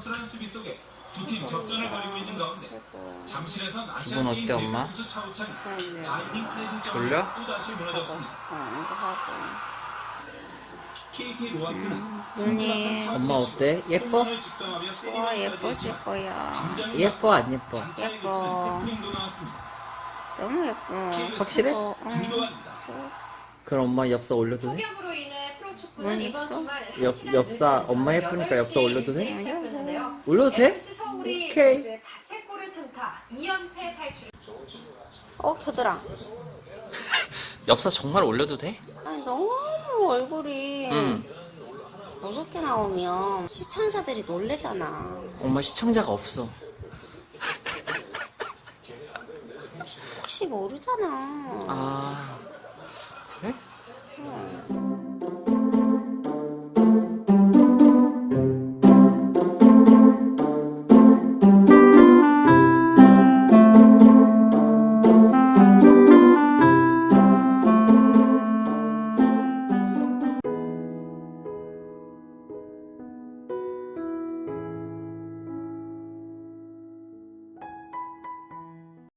수란 수비 속에 두 팀 접전을 벌이고 있는 가운데 최고. 잠실에선 아시안 어때, 게임 엄마? 대표 투수 차우찬이 그럼요. 4이닝 패 졸려? 실점으로 또다시 무너졌습니다. KT 음, 눈이 엄마 어때? 예뻐? 홈런을 직감하며 와 세리머니까지 예뻐질 거야. 예뻐 안 예뻐? 예뻐. 나왔습니다. 너무 예뻐. 확실해? 어, 응. 김도환입니다. 저- 그럼 엄마 엽서 올려도 돼? 폭염으로 인해 프로축구는 뭔 이번 엽서? 주말 엽- 시간 엽사 엄마 예쁘니까 엽서 8시 올려도 돼? 시 올려도 돼? 오케이. 전주의 자책골을 틈타 2연패 탈출. 어 겨드랑. 엽서 정말 올려도 돼? 아니 너무 얼굴이 응. 무섭게 나오면 시청자들이 놀래잖아. 엄마 시청자가 없어. 혹시 모르잖아. 아 그래? 어.